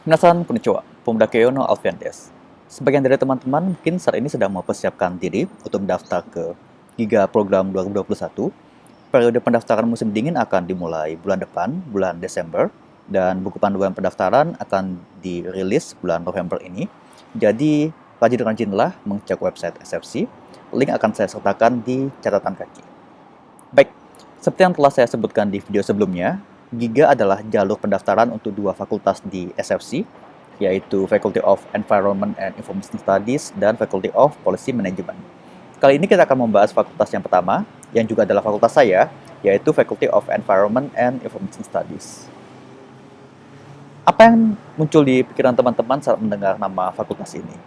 Minasan konnichiwa, pemuda Keio no Alfian des. Sebagian dari teman-teman mungkin saat ini sedang mempersiapkan diri untuk mendaftar ke Giga Program 2021. Periode pendaftaran musim dingin akan dimulai bulan depan, bulan Desember, dan buku panduan pendaftaran akan dirilis bulan November ini. Jadi, rajin-rajinlah mengecek website SFC. Link akan saya sertakan di catatan kaki. Baik, seperti yang telah saya sebutkan di video sebelumnya, Giga adalah jalur pendaftaran untuk dua fakultas di SFC, yaitu Faculty of Environment and Information Studies dan Faculty of Policy Management. Kali ini kita akan membahas fakultas yang pertama, yang juga adalah fakultas saya, yaitu Faculty of Environment and Information Studies. Apa yang muncul di pikiran teman-teman saat mendengar nama fakultas ini?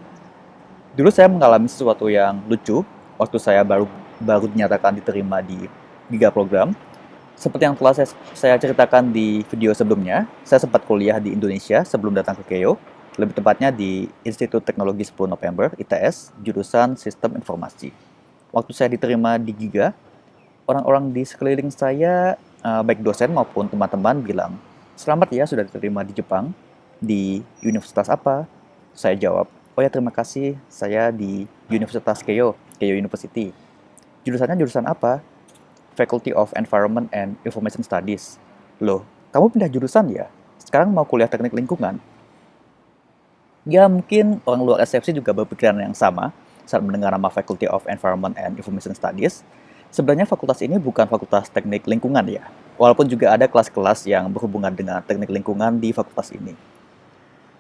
Dulu saya mengalami sesuatu yang lucu waktu saya baru baru dinyatakan diterima di Giga program, seperti yang telah saya, saya ceritakan di video sebelumnya, saya sempat kuliah di Indonesia sebelum datang ke Keio, lebih tepatnya di Institut Teknologi 10 November, ITS, jurusan Sistem Informasi. Waktu saya diterima di Giga, orang-orang di sekeliling saya, eh, baik dosen maupun teman-teman bilang, Selamat ya sudah diterima di Jepang, di universitas apa? Saya jawab, oh ya terima kasih, saya di Universitas Keio, Keio University. Jurusannya jurusan apa? Faculty of Environment and Information Studies. Loh, kamu pindah jurusan ya? Sekarang mau kuliah teknik lingkungan? Ya mungkin orang luar SFC juga berpikiran yang sama saat mendengar nama Faculty of Environment and Information Studies. Sebenarnya fakultas ini bukan fakultas teknik lingkungan ya, walaupun juga ada kelas-kelas yang berhubungan dengan teknik lingkungan di fakultas ini.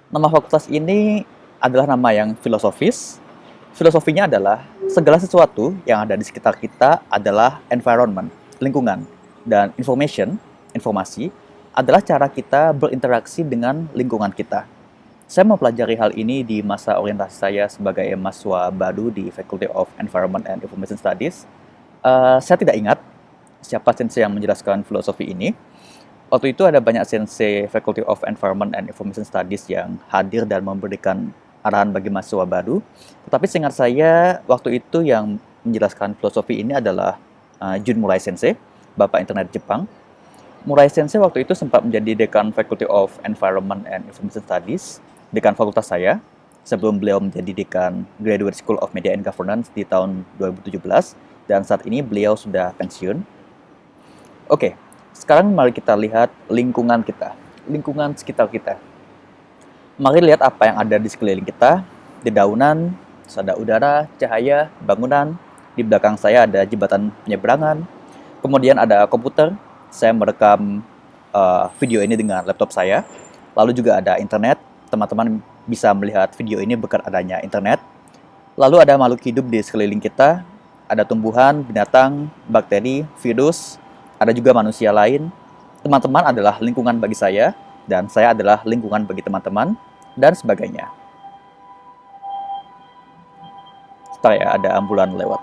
Nama fakultas ini adalah nama yang filosofis, Filosofinya adalah segala sesuatu yang ada di sekitar kita adalah environment, lingkungan, dan information, informasi, adalah cara kita berinteraksi dengan lingkungan kita. Saya mempelajari hal ini di masa orientasi saya sebagai mahasiswa baru di Faculty of Environment and Information Studies. Uh, saya tidak ingat siapa sensei yang menjelaskan filosofi ini. Waktu itu ada banyak sensei Faculty of Environment and Information Studies yang hadir dan memberikan arahan bagi mahasiswa baru. Tetapi seingat saya, waktu itu yang menjelaskan filosofi ini adalah uh, Jun Murai Sensei, Bapak Internet Jepang. Murai Sensei waktu itu sempat menjadi dekan Faculty of Environment and Information Studies, dekan fakultas saya, sebelum beliau menjadi dekan Graduate School of Media and Governance di tahun 2017, dan saat ini beliau sudah pensiun. Oke, sekarang mari kita lihat lingkungan kita, lingkungan sekitar kita. Mari lihat apa yang ada di sekeliling kita, di daunan, ada udara, cahaya, bangunan. Di belakang saya ada jembatan penyeberangan. Kemudian ada komputer. Saya merekam uh, video ini dengan laptop saya. Lalu juga ada internet. Teman-teman bisa melihat video ini berkat adanya internet. Lalu ada makhluk hidup di sekeliling kita. Ada tumbuhan, binatang, bakteri, virus. Ada juga manusia lain. Teman-teman adalah lingkungan bagi saya dan saya adalah lingkungan bagi teman-teman, dan sebagainya. Setelah ya, ada ambulan lewat.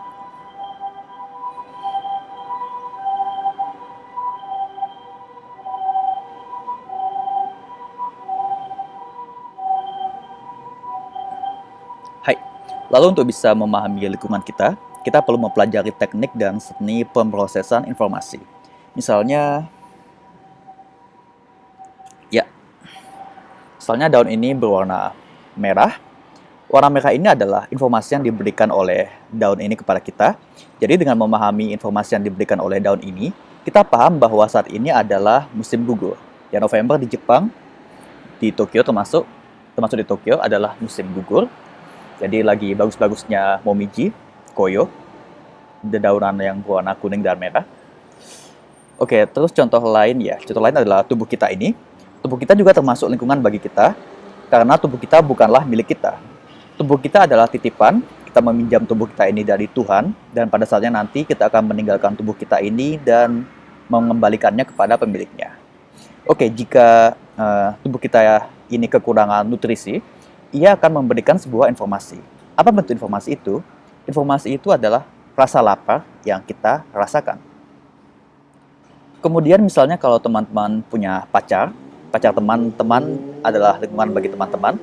Hai, lalu untuk bisa memahami lingkungan kita, kita perlu mempelajari teknik dan seni pemrosesan informasi. Misalnya, Misalnya daun ini berwarna merah. Warna merah ini adalah informasi yang diberikan oleh daun ini kepada kita. Jadi dengan memahami informasi yang diberikan oleh daun ini, kita paham bahwa saat ini adalah musim gugur. Ya November di Jepang, di Tokyo termasuk, termasuk di Tokyo adalah musim gugur. Jadi lagi bagus-bagusnya momiji, koyo, dedaunan yang berwarna kuning dan merah. Oke, terus contoh lain ya. Contoh lain adalah tubuh kita ini Tubuh kita juga termasuk lingkungan bagi kita, karena tubuh kita bukanlah milik kita. Tubuh kita adalah titipan, kita meminjam tubuh kita ini dari Tuhan, dan pada saatnya nanti kita akan meninggalkan tubuh kita ini dan mengembalikannya kepada pemiliknya. Oke, jika uh, tubuh kita ini kekurangan nutrisi, ia akan memberikan sebuah informasi. Apa bentuk informasi itu? Informasi itu adalah rasa lapar yang kita rasakan. Kemudian misalnya kalau teman-teman punya pacar, pacar teman-teman adalah lingkungan bagi teman-teman.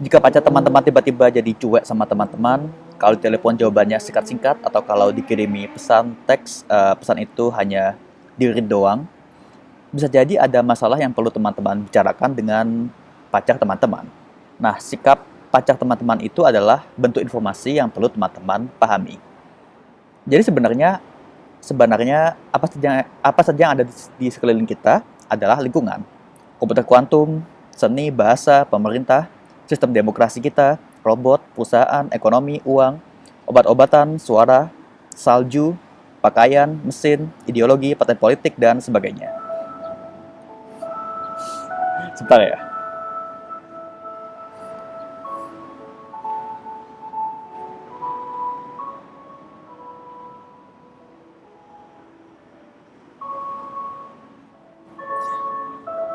Jika pacar teman-teman tiba-tiba jadi cuek sama teman-teman, kalau telepon jawabannya singkat-singkat atau kalau dikirimi pesan teks, uh, pesan itu hanya diri doang, bisa jadi ada masalah yang perlu teman-teman bicarakan dengan pacar teman-teman. Nah, sikap pacar teman-teman itu adalah bentuk informasi yang perlu teman-teman pahami. Jadi sebenarnya sebenarnya apa saja apa saja yang ada di sekeliling kita adalah lingkungan. Komputer kuantum, seni, bahasa, pemerintah, sistem demokrasi kita, robot, perusahaan, ekonomi, uang, obat-obatan, suara, salju, pakaian, mesin, ideologi, partai politik, dan sebagainya. Sebentar ya.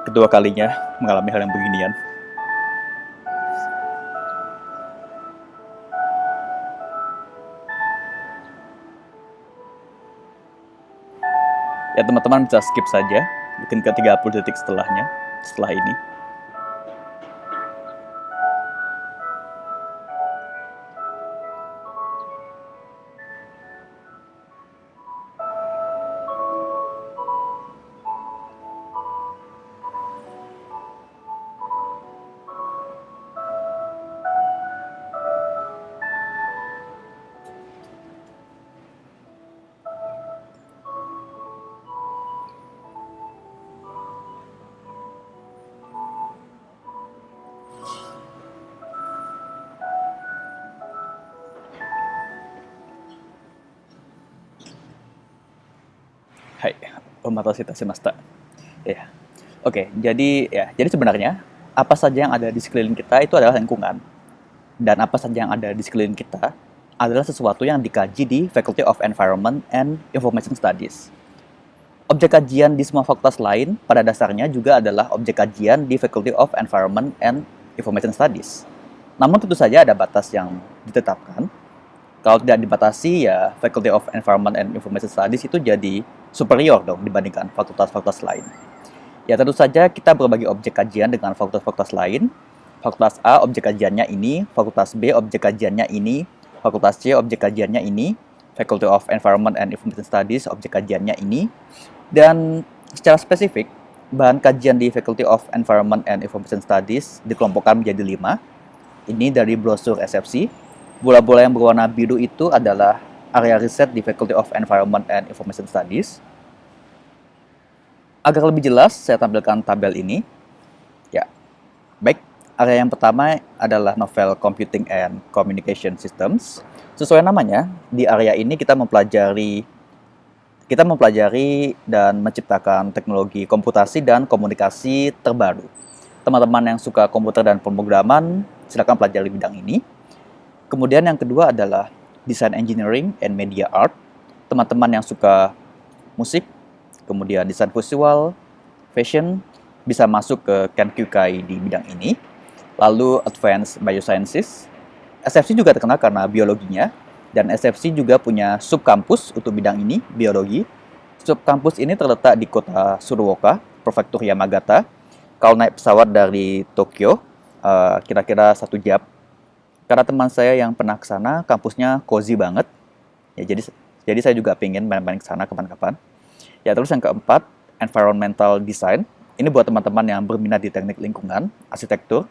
Kedua kalinya mengalami hal yang beginian. ya teman-teman bisa skip saja mungkin ke 30 detik setelahnya setelah ini omatosita semesta. Ya. Oke, jadi ya, jadi sebenarnya apa saja yang ada di sekeliling kita itu adalah lingkungan. Dan apa saja yang ada di sekeliling kita adalah sesuatu yang dikaji di Faculty of Environment and Information Studies. Objek kajian di semua fakultas lain pada dasarnya juga adalah objek kajian di Faculty of Environment and Information Studies. Namun tentu saja ada batas yang ditetapkan. Kalau tidak dibatasi ya Faculty of Environment and Information Studies itu jadi superior dong dibandingkan fakultas-fakultas lain. Ya tentu saja kita berbagi objek kajian dengan fakultas-fakultas lain. Fakultas A objek kajiannya ini, Fakultas B objek kajiannya ini, Fakultas C objek kajiannya ini, Faculty of Environment and Information Studies objek kajiannya ini. Dan secara spesifik, bahan kajian di Faculty of Environment and Information Studies dikelompokkan menjadi lima. Ini dari brosur SFC. Bola-bola yang berwarna biru itu adalah area riset di Faculty of Environment and Information Studies. Agar lebih jelas, saya tampilkan tabel ini. Ya, baik. Area yang pertama adalah novel Computing and Communication Systems. Sesuai namanya, di area ini kita mempelajari kita mempelajari dan menciptakan teknologi komputasi dan komunikasi terbaru. Teman-teman yang suka komputer dan pemrograman, silakan pelajari bidang ini. Kemudian yang kedua adalah Design Engineering and Media Art. Teman-teman yang suka musik, kemudian desain visual, fashion, bisa masuk ke Ken Kyukai di bidang ini. Lalu Advanced Biosciences. SFC juga terkenal karena biologinya, dan SFC juga punya subkampus untuk bidang ini, biologi. Subkampus ini terletak di kota Suruoka, Prefektur Yamagata. Kalau naik pesawat dari Tokyo, eh, kira-kira satu jam karena teman saya yang pernah ke sana, kampusnya cozy banget. Ya, jadi jadi saya juga pengen main-main ke sana kapan-kapan. Ya, terus yang keempat, environmental design. Ini buat teman-teman yang berminat di teknik lingkungan, arsitektur,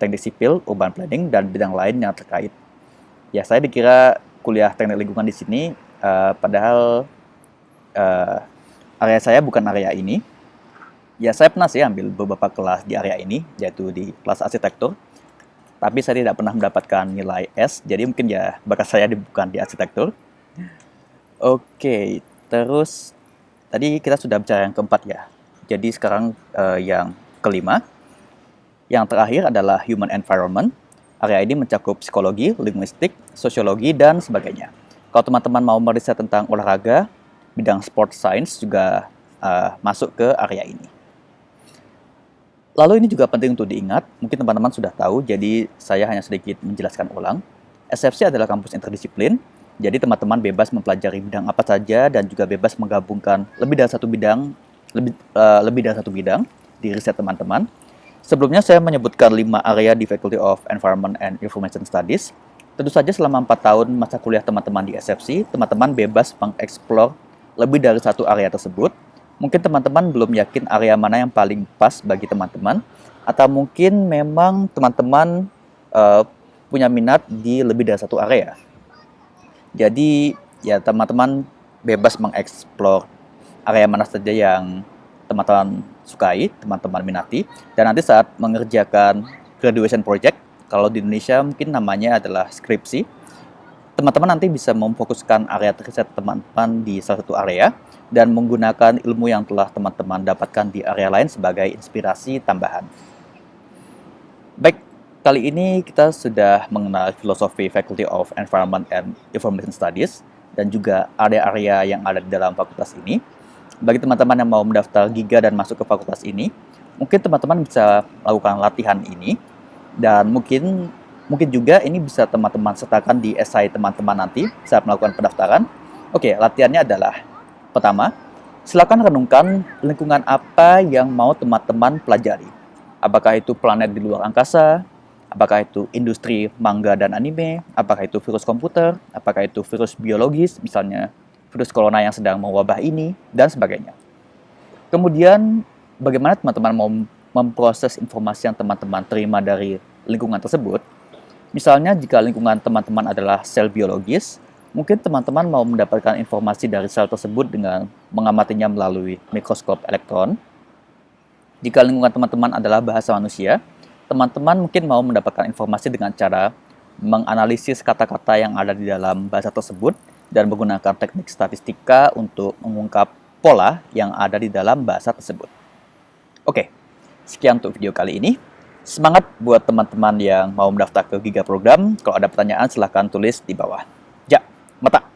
teknik sipil, urban planning, dan bidang lain yang terkait. Ya, saya dikira kuliah teknik lingkungan di sini, uh, padahal uh, area saya bukan area ini. Ya, saya pernah sih ambil beberapa kelas di area ini, yaitu di kelas arsitektur tapi saya tidak pernah mendapatkan nilai S, jadi mungkin ya bakat saya bukan di arsitektur. Oke, terus tadi kita sudah bicara yang keempat ya. Jadi sekarang uh, yang kelima. Yang terakhir adalah human environment. Area ini mencakup psikologi, linguistik, sosiologi, dan sebagainya. Kalau teman-teman mau meriset tentang olahraga, bidang sport science juga uh, masuk ke area ini. Lalu ini juga penting untuk diingat, mungkin teman-teman sudah tahu, jadi saya hanya sedikit menjelaskan ulang. SFC adalah kampus interdisiplin, jadi teman-teman bebas mempelajari bidang apa saja dan juga bebas menggabungkan lebih dari satu bidang, lebih, uh, lebih dari satu bidang di riset teman-teman. Sebelumnya saya menyebutkan lima area di Faculty of Environment and Information Studies. Tentu saja selama empat tahun masa kuliah teman-teman di SFC, teman-teman bebas mengeksplor lebih dari satu area tersebut Mungkin teman-teman belum yakin area mana yang paling pas bagi teman-teman. Atau mungkin memang teman-teman uh, punya minat di lebih dari satu area. Jadi ya teman-teman bebas mengeksplor area mana saja yang teman-teman sukai, teman-teman minati. Dan nanti saat mengerjakan graduation project, kalau di Indonesia mungkin namanya adalah skripsi, teman-teman nanti bisa memfokuskan area riset teman-teman di salah satu area dan menggunakan ilmu yang telah teman-teman dapatkan di area lain sebagai inspirasi tambahan. Baik, kali ini kita sudah mengenal filosofi Faculty of Environment and Information Studies dan juga area-area yang ada di dalam fakultas ini. Bagi teman-teman yang mau mendaftar Giga dan masuk ke fakultas ini, mungkin teman-teman bisa melakukan latihan ini dan mungkin mungkin juga ini bisa teman-teman sertakan di esai teman-teman nanti saat melakukan pendaftaran. Oke, latihannya adalah pertama, silakan renungkan lingkungan apa yang mau teman-teman pelajari. Apakah itu planet di luar angkasa, apakah itu industri manga dan anime, apakah itu virus komputer, apakah itu virus biologis, misalnya virus corona yang sedang mewabah ini, dan sebagainya. Kemudian, bagaimana teman-teman mau memproses informasi yang teman-teman terima dari lingkungan tersebut? Misalnya, jika lingkungan teman-teman adalah sel biologis, mungkin teman-teman mau mendapatkan informasi dari sel tersebut dengan mengamatinya melalui mikroskop elektron. Jika lingkungan teman-teman adalah bahasa manusia, teman-teman mungkin mau mendapatkan informasi dengan cara menganalisis kata-kata yang ada di dalam bahasa tersebut dan menggunakan teknik statistika untuk mengungkap pola yang ada di dalam bahasa tersebut. Oke, sekian untuk video kali ini. Semangat buat teman-teman yang mau mendaftar ke Giga Program. Kalau ada pertanyaan silahkan tulis di bawah. Ja, mata.